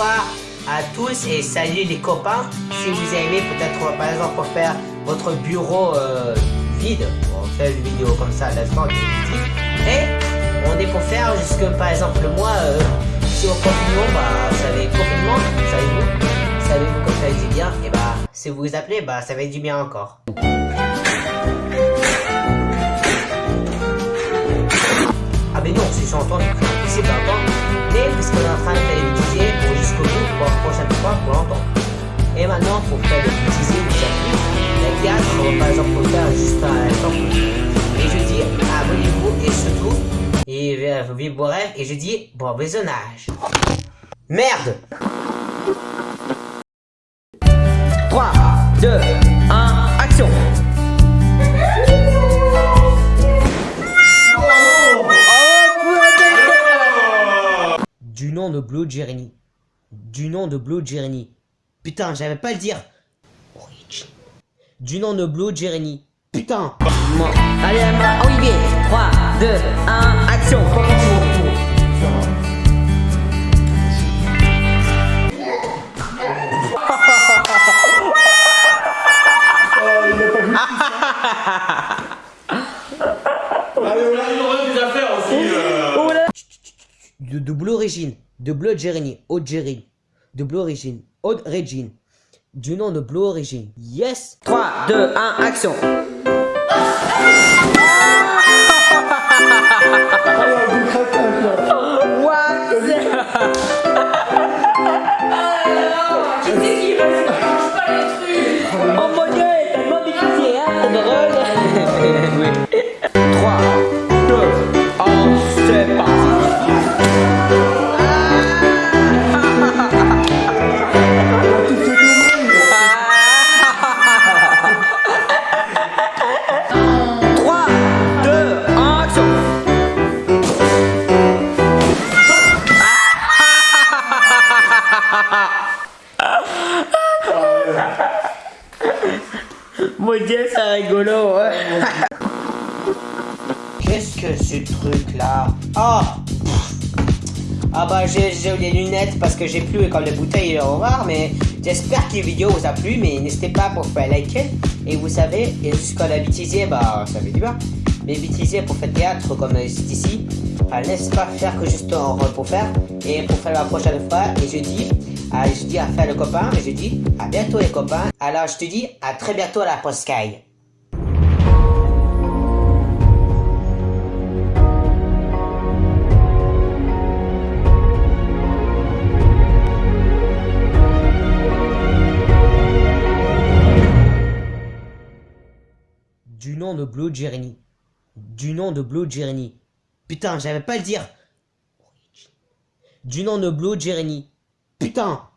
à tous et salut les copains. Si vous aimez peut-être par exemple pour faire votre bureau euh, vide, on fait une vidéo comme ça, l'instant Et on est pour faire jusque par exemple moi, euh, si au confinement, bah ça va confinement, savez-vous, savez-vous comme ça dit bien, et bah si vous vous appelez, bah ça va être du bien encore. Ah mais non, c'est sur Et je dis, abonnez-vous et surtout, et et je dis, bon visionnage. Merde 3, 2, 1, action Du nom de Blue Jeremy. Du nom de Blue Jeremy. Putain, j'avais pas le dire. Du nom de Blue Jeremy. Putain. Allez, Olivier. 3, 2, 1, action. De double origine, de Blue Jeremy, Haute Jerry, de Blue Origine, Haute Régine, du nom de Blue Origine. Yes 3, 2, 1, action Mon dieu, c'est rigolo, Qu'est-ce que ce truc là Oh Ah bah j'ai les lunettes parce que j'ai plus école de bouteille au revoir, mais j'espère que la vidéo vous a plu, mais n'hésitez pas pour faire liker. Et vous savez, et jusqu'à la bêtisier, bah ça fait du bien. Mais bêtisier pour faire théâtre comme ici, laisse pas faire que juste pour faire. Et pour faire la prochaine fois, et je dis ah, je dis à faire le copain je dis à bientôt les copains. Alors je te dis à très bientôt à la Poscaille. Du nom de Blue Jeremy. Du nom de Blue Jeremy. Putain, j'avais pas le dire. Du nom de Blue Jeremy. Putain